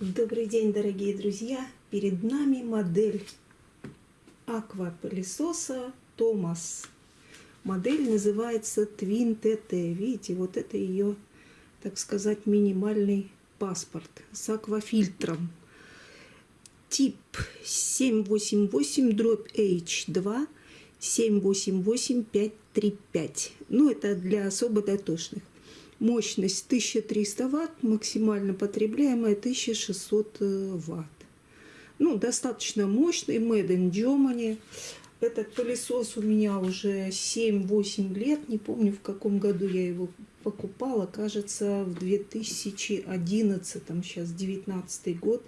Добрый день, дорогие друзья! Перед нами модель аквапылесоса Томас. Модель называется Twin TT. Видите, вот это ее, так сказать, минимальный паспорт с аквафильтром. Тип 788 дробь H2 788535. Ну, это для особо дотошных. Мощность 1300 ватт, максимально потребляемая 1600 э, ватт. Ну, достаточно мощный, Made in Germany. Этот пылесос у меня уже 7-8 лет, не помню в каком году я его покупала, кажется, в 2011, сейчас 19 год.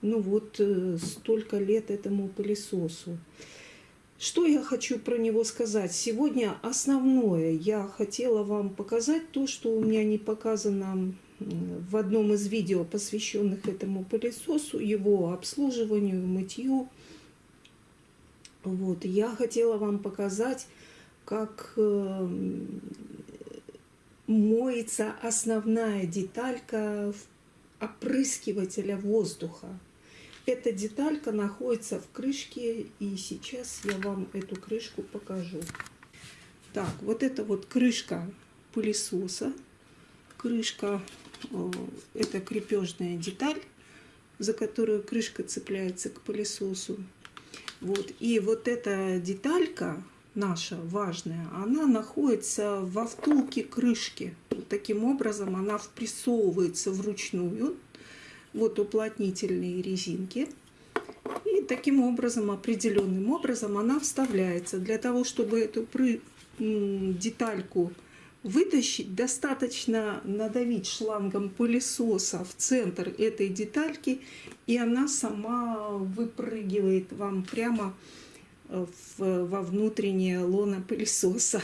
Ну вот, э, столько лет этому пылесосу. Что я хочу про него сказать? Сегодня основное я хотела вам показать то, что у меня не показано в одном из видео, посвященных этому пылесосу, его обслуживанию, мытью. Вот, я хотела вам показать, как э, моется основная деталька опрыскивателя воздуха. Эта деталька находится в крышке, и сейчас я вам эту крышку покажу. Так, вот это вот крышка пылесоса. Крышка, э, это крепежная деталь, за которую крышка цепляется к пылесосу. Вот, и вот эта деталька наша важная, она находится во втулке крышки. Вот таким образом она впрессовывается вручную вот уплотнительные резинки. И таким образом, определенным образом она вставляется. Для того, чтобы эту детальку вытащить, достаточно надавить шлангом пылесоса в центр этой детальки, и она сама выпрыгивает вам прямо э, в, во внутреннее лоно пылесоса.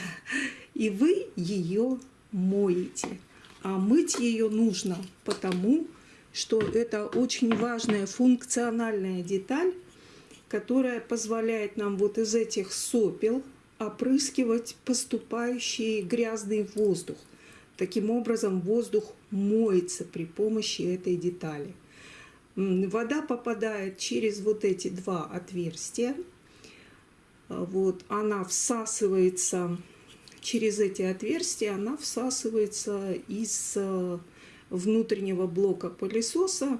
И вы ее моете. А мыть ее нужно потому, что это очень важная функциональная деталь, которая позволяет нам вот из этих сопел опрыскивать поступающий грязный воздух. Таким образом, воздух моется при помощи этой детали. Вода попадает через вот эти два отверстия. Вот, она всасывается через эти отверстия, она всасывается из э, внутреннего блока пылесоса.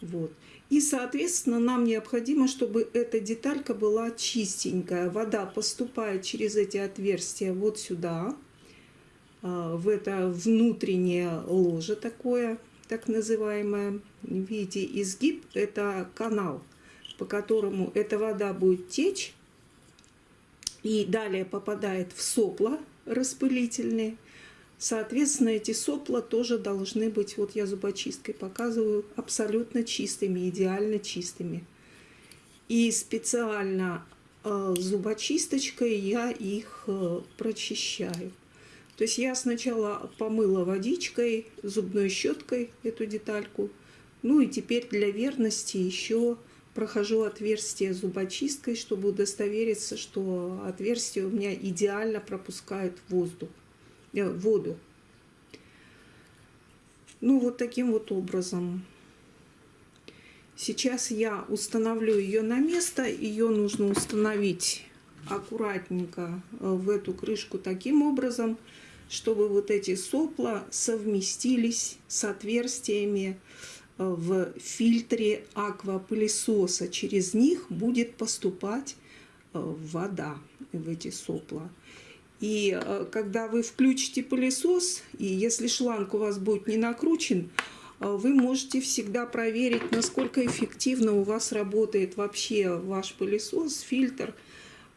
Вот. И, соответственно, нам необходимо, чтобы эта деталька была чистенькая. Вода поступает через эти отверстия вот сюда, а, в это внутреннее ложе такое, так называемое. Видите, изгиб – это канал, по которому эта вода будет течь и далее попадает в сопла распылительные. Соответственно, эти сопла тоже должны быть, вот я зубочисткой показываю, абсолютно чистыми, идеально чистыми. И специально э, зубочисточкой я их э, прочищаю. То есть я сначала помыла водичкой, зубной щеткой эту детальку. Ну и теперь для верности еще прохожу отверстие зубочисткой, чтобы удостовериться, что отверстие у меня идеально пропускает воздух. Э, воду. Ну, вот таким вот образом. Сейчас я установлю ее на место. Ее нужно установить аккуратненько э, в эту крышку таким образом, чтобы вот эти сопла совместились с отверстиями э, в фильтре аквапылесоса. Через них будет поступать вода в эти сопла. И э, когда вы включите пылесос, и если шланг у вас будет не накручен, э, вы можете всегда проверить, насколько эффективно у вас работает вообще ваш пылесос, фильтр.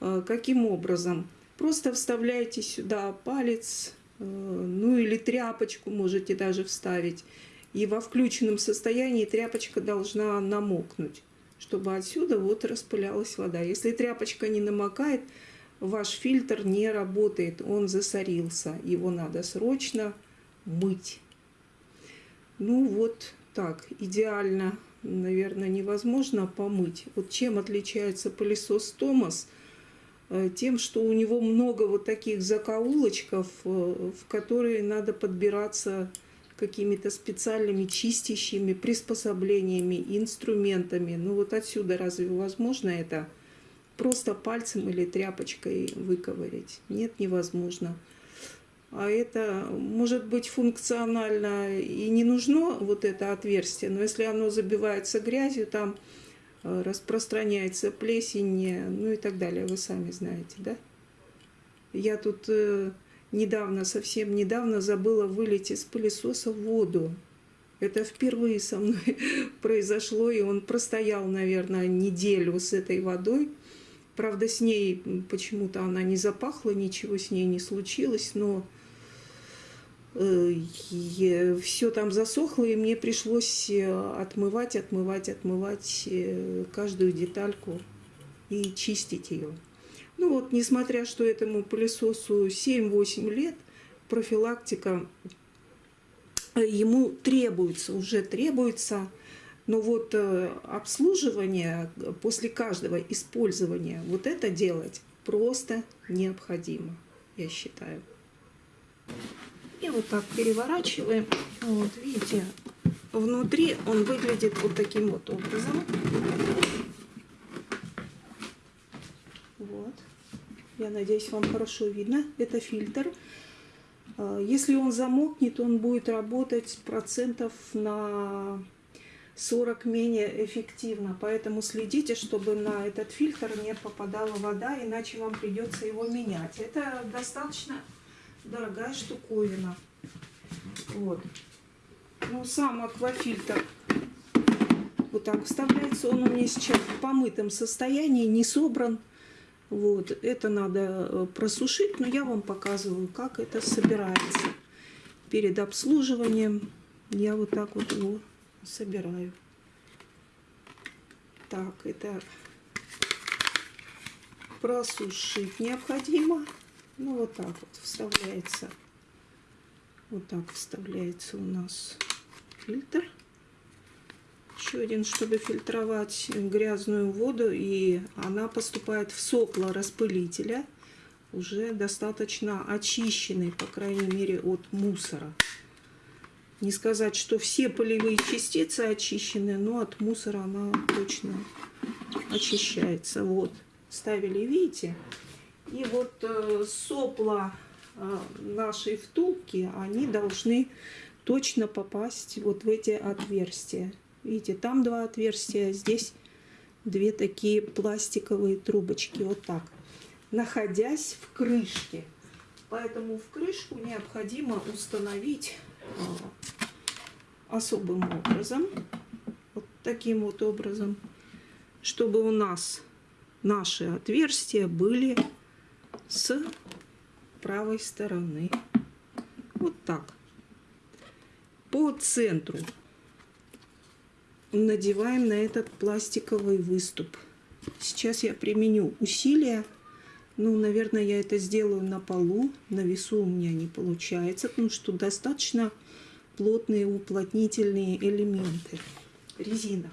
Э, каким образом? Просто вставляете сюда палец, ну или тряпочку можете даже вставить. И во включенном состоянии тряпочка должна намокнуть, чтобы отсюда вот распылялась вода. Если тряпочка не намокает, ваш фильтр не работает, он засорился, его надо срочно мыть. Ну вот так, идеально, наверное, невозможно помыть. Вот чем отличается пылесос Томас? Э, тем, что у него много вот таких закоулочков, э, в которые надо подбираться какими-то специальными чистящими приспособлениями, инструментами. Ну вот отсюда разве возможно это просто пальцем или тряпочкой выковырять? Нет, невозможно. А это может быть функционально и не нужно вот это отверстие, но если оно забивается грязью, там э, распространяется плесень, ну и так далее, вы сами знаете, да? Я тут э, недавно, совсем недавно забыла вылить из пылесоса воду. Это впервые со мной произошло, и он простоял, наверное, неделю с этой водой. Правда, с ней почему-то она не запахла, ничего с ней не случилось, но Э, все там засохло, и мне пришлось э, отмывать, отмывать, отмывать э, каждую детальку и чистить ее. Ну вот, несмотря что этому пылесосу 7-8 лет, профилактика ему требуется, уже требуется, но вот обслуживание после каждого использования, вот это делать просто необходимо, я считаю. И вот так переворачиваем. Вот, видите, внутри он выглядит вот таким вот образом. Вот. Я надеюсь, вам хорошо видно. Это фильтр. А, если он замокнет, он будет работать процентов на 40 менее эффективно. Поэтому следите, чтобы на этот фильтр не попадала вода, иначе вам придется его менять. Это достаточно дорогая штуковина. Вот. Ну, сам аквафильтр вот так вставляется. Он у меня сейчас в помытом состоянии, не собран. Вот, это надо э, просушить, но я вам показываю, как это собирается. Перед обслуживанием я вот так вот его собираю. Так, это просушить необходимо. Ну, вот так вот вставляется. Вот так вставляется у нас фильтр. Еще один, чтобы фильтровать грязную воду. И она поступает в сопло распылителя. Уже достаточно очищенный, по крайней мере, от мусора. Не сказать, что все полевые частицы очищены, но от мусора она точно очищается. Вот, ставили, видите? И вот э, сопла э, нашей втулки, они должны точно попасть вот в эти отверстия. Видите, там два отверстия, здесь две такие пластиковые трубочки, вот так, находясь в крышке. Поэтому в крышку необходимо установить особым образом, вот таким вот образом, чтобы у нас наши отверстия были с правой стороны. Вот так. По центру надеваем на этот пластиковый выступ. Сейчас я применю усилия. Ну, наверное, я это сделаю на полу. На весу у меня не получается, потому что достаточно плотные уплотнительные элементы. Резина.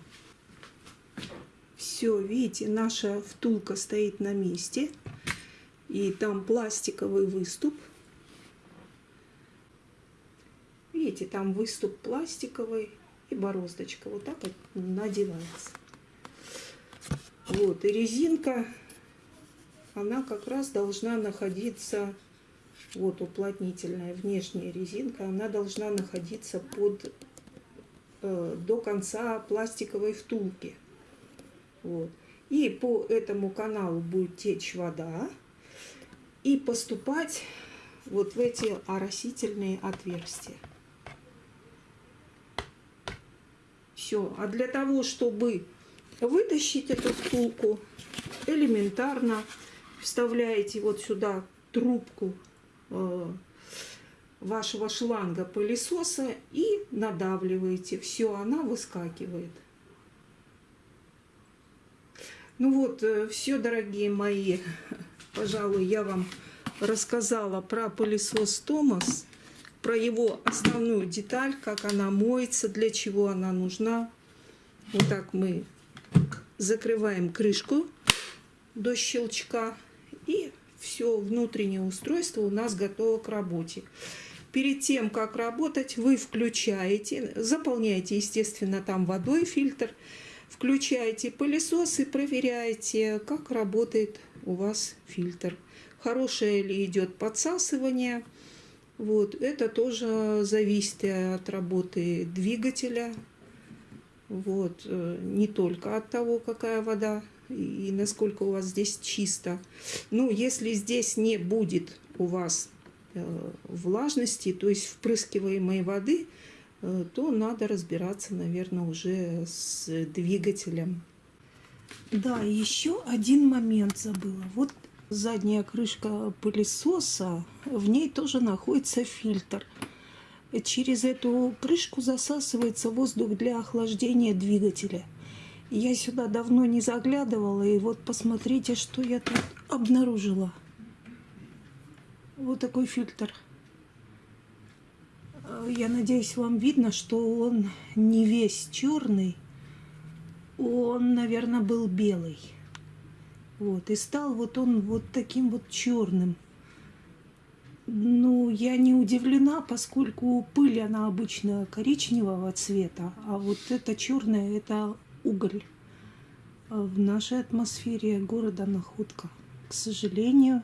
Все, видите, наша втулка стоит на месте и там пластиковый выступ. Видите, там выступ пластиковый и бороздочка. Вот так вот надевается. Вот, и резинка, она как раз должна находиться, вот уплотнительная внешняя резинка, она должна находиться под, э, до конца пластиковой втулки. Вот. И по этому каналу будет течь вода и поступать вот в эти оросительные отверстия. Все. А для того, чтобы вытащить эту втулку, элементарно вставляете вот сюда трубку э, вашего шланга пылесоса и надавливаете. Все, она выскакивает. Ну вот, э, все, дорогие мои пожалуй, я вам рассказала про пылесос Томас, про его основную деталь, как она моется, для чего она нужна. Вот так мы закрываем крышку до щелчка и все внутреннее устройство у нас готово к работе. Перед тем, как работать, вы включаете, заполняете, естественно, там водой фильтр, включаете пылесос и проверяете, как работает у вас фильтр. Хорошее ли идет подсасывание. Вот, это тоже зависит от работы двигателя. Вот, э, не только от того, какая вода и насколько у вас здесь чисто. Ну, если здесь не будет у вас э, влажности, то есть впрыскиваемой воды, э, то надо разбираться, наверное, уже с двигателем. Да, еще один момент забыла. Вот задняя крышка пылесоса, в ней тоже находится фильтр. Через эту крышку засасывается воздух для охлаждения двигателя. Я сюда давно не заглядывала, и вот посмотрите, что я тут обнаружила. Вот такой фильтр. Я надеюсь, вам видно, что он не весь черный. Он, наверное, был белый. Вот, и стал вот он вот таким вот черным. Ну, я не удивлена, поскольку пыль, она обычно коричневого цвета, а вот это черное, это уголь. В нашей атмосфере города Находка, к сожалению,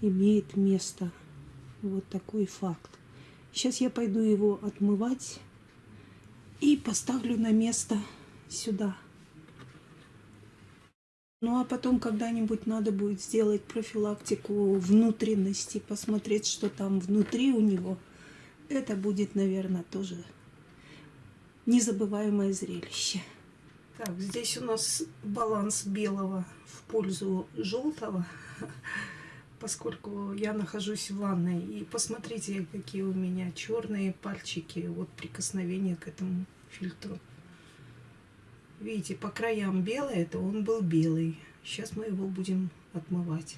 имеет место вот такой факт. Сейчас я пойду его отмывать и поставлю на место сюда. Ну а потом когда-нибудь надо будет сделать профилактику внутренности, посмотреть, что там внутри у него. Это будет, наверное, тоже незабываемое зрелище. Так, здесь у нас баланс белого в пользу желтого, поскольку я нахожусь в ванной. И посмотрите, какие у меня черные пальчики от прикосновения к этому фильтру. Видите, по краям белый, это он был белый. Сейчас мы его будем отмывать.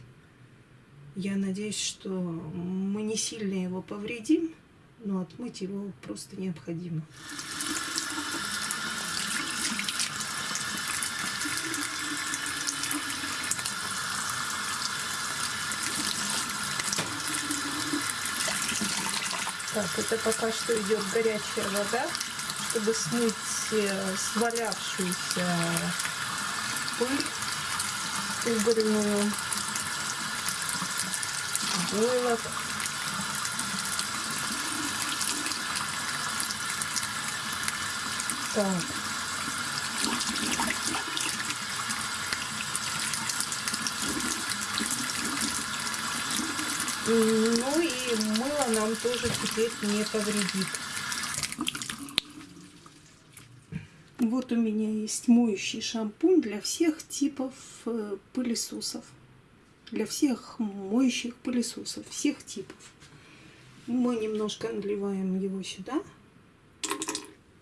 Я надеюсь, что мы не сильно его повредим, но отмыть его просто необходимо. Так, это пока что идет горячая вода, чтобы смыть э, свалявшуюся пыль угольную, войлок. Так. Ну и мыло нам тоже теперь не повредит. Вот у меня есть моющий шампунь для всех типов э, пылесосов. Для всех моющих пылесосов, всех типов. Мы немножко наливаем его сюда.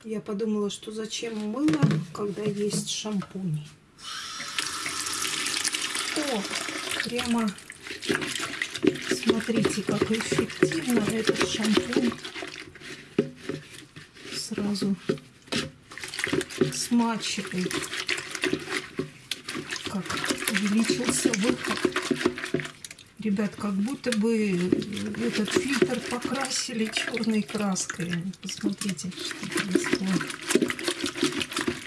Я подумала, что зачем мыло, когда есть шампунь. О, прямо смотрите, как эффективно этот шампунь сразу смачивает. Как увеличился выход. Ребят, как будто бы этот фильтр покрасили черной краской. Посмотрите, что происходит.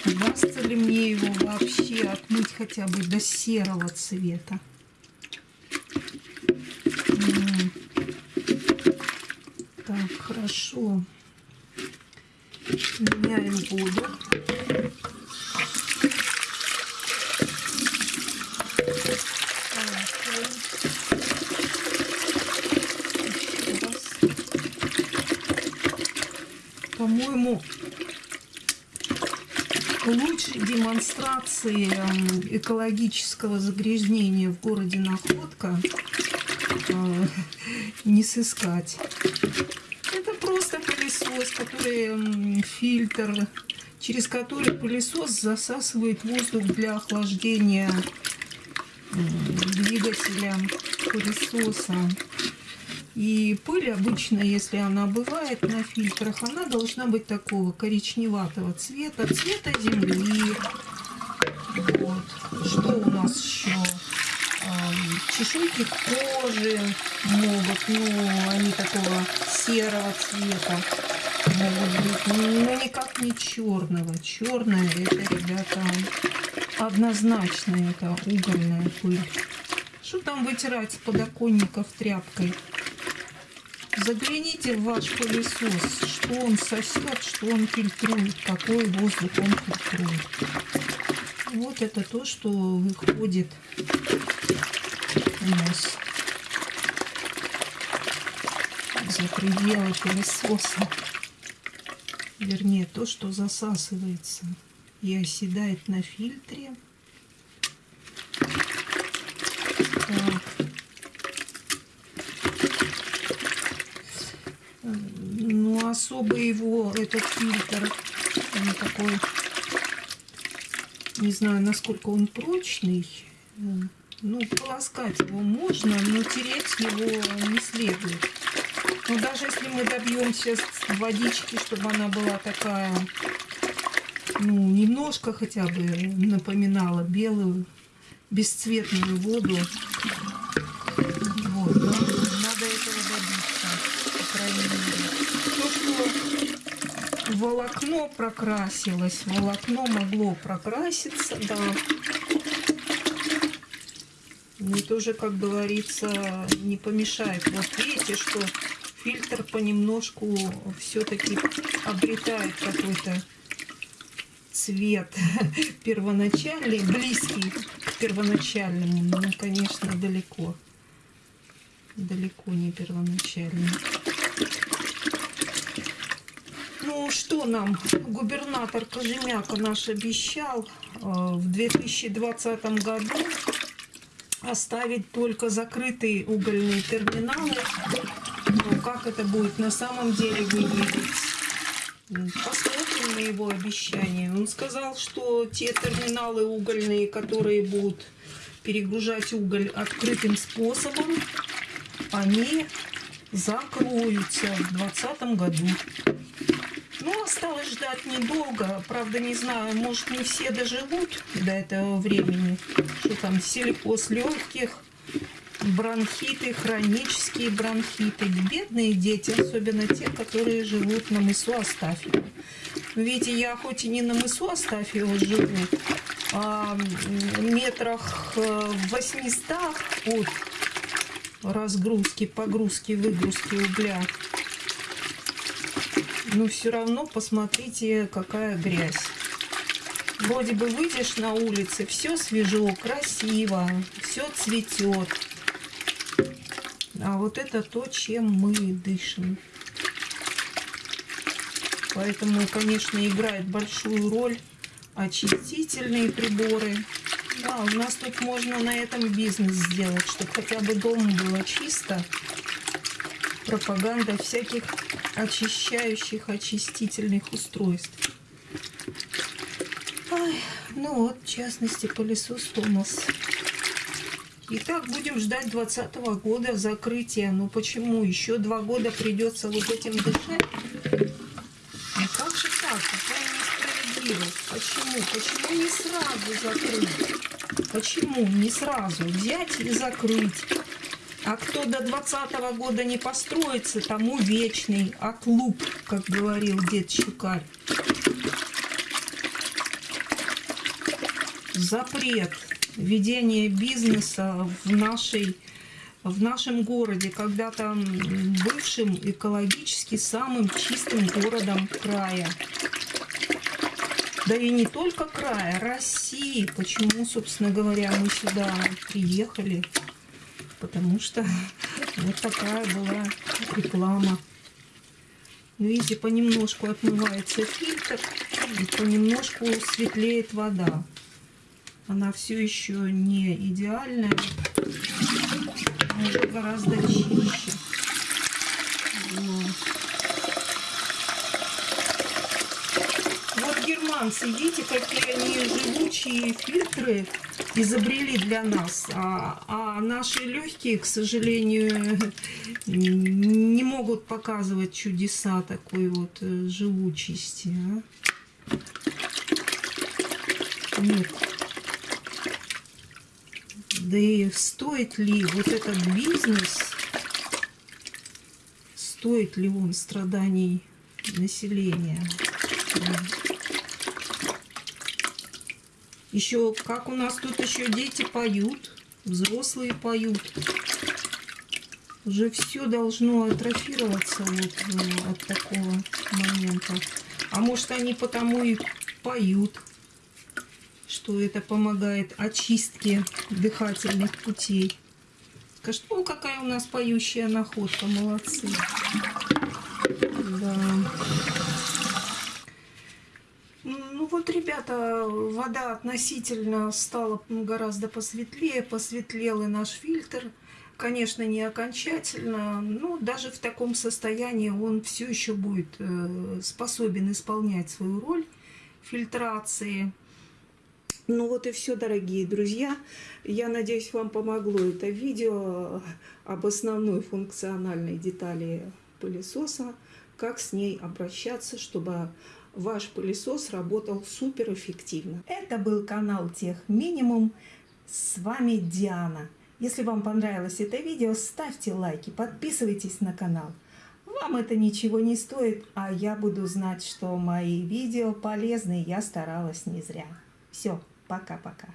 Удастся ли мне его вообще отмыть хотя бы до серого цвета? Так, хорошо. Меняем воду. По-моему, лучшей демонстрации экологического загрязнения в городе Находка э, не сыскать который фильтр, через который пылесос засасывает воздух для охлаждения двигателя пылесоса. И пыль обычно, если она бывает на фильтрах, она должна быть такого коричневатого цвета, цвета земли. Вот. Что у нас еще? чешуйки кожи могут, ну, они такого серого цвета но никак не черного. Черное это, ребята, однозначно это угольная пыль. Что там вытирать с подоконников тряпкой? Загляните в ваш пылесос, что он сосет, что он фильтрует, какой воздух он фильтрует. Вот это то, что выходит у нас за пределы пылесоса. Вернее, то, что засасывается и оседает на фильтре. Так. Ну, особо его, этот фильтр, он такой, не знаю, насколько он прочный. Ну, полоскать его можно, но тереть его не следует. Но даже если мы добьемся водички, чтобы она была такая, ну, немножко хотя бы напоминала белую, бесцветную воду, вот, да, надо этого добиться, по крайней мере. То, что волокно прокрасилось, волокно могло прокраситься, да, мне тоже, как говорится, не помешает. Вот видите, что фильтр понемножку все-таки обретает какой-то цвет первоначальный, близкий к первоначальному, но, конечно, далеко. Далеко не первоначальный. Ну, что нам губернатор Кожемяка наш обещал э, в 2020 году оставить только закрытые угольные терминалы как это будет на самом деле выглядеть? Посмотрим на его обещание. Он сказал, что те терминалы угольные, которые будут перегружать уголь открытым способом, они закроются в 2020 году. Ну, осталось ждать недолго. Правда, не знаю, может, не все доживут до этого времени. Что там, силикоз легких, бронхиты, хронические бронхиты. Бедные дети, особенно те, которые живут на мысу Астафьева. Видите, я хоть и не на мысу Астафьева живу, а метрах э, в 800 от разгрузки, погрузки, выгрузки угля. Но все равно посмотрите, какая грязь. Вроде бы выйдешь на улице, все свежо, красиво, все цветет. А вот это то, чем мы дышим. Поэтому, конечно, играет большую роль очистительные приборы. Да, у нас тут можно на этом бизнес сделать, чтобы хотя бы дома было чисто. Пропаганда всяких очищающих, очистительных устройств. Ой, ну вот, в частности, пылесос Томас. Итак, будем ждать 2020 года закрытия. Но почему? Еще два года придется вот этим дышать? Ну как же так? Какая несправедливость? Почему? Почему не сразу закрыть? Почему не сразу взять и закрыть? А кто до 2020 года не построится, тому вечный отлуп, как говорил дед Щукарь. Запрет ведение бизнеса в нашей в нашем городе, когда-то бывшим экологически самым чистым городом края. Да и не только края, России. Почему, собственно говоря, мы сюда приехали? Потому что вот такая была реклама. Видите, понемножку отмывается фильтр, и понемножку светлеет вода. Она все еще не идеальная, может гораздо чище. Вот германцы, видите, какие они живучие фильтры изобрели для нас. А, а наши легкие, к сожалению, не могут показывать чудеса такой вот э, живучести. А? Нет. Да и стоит ли вот этот бизнес, стоит ли он страданий населения? Еще, как у нас тут еще дети поют, взрослые поют. Уже все должно атрофироваться вот э, от такого момента. А может они потому и поют, что это помогает очистке дыхательных путей. Ну какая у нас поющая находка, молодцы. Да. Ну вот, ребята, вода относительно стала гораздо посветлее, посветлел и наш фильтр. Конечно, не окончательно, но даже в таком состоянии он все еще будет э, способен исполнять свою роль фильтрации. Ну вот и все, дорогие друзья. Я надеюсь, вам помогло это видео об основной функциональной детали пылесоса, как с ней обращаться, чтобы ваш пылесос работал супер эффективно. Это был канал Тех Минимум. С вами Диана. Если вам понравилось это видео, ставьте лайки, подписывайтесь на канал. Вам это ничего не стоит, а я буду знать, что мои видео полезны, я старалась не зря. Все, пока-пока.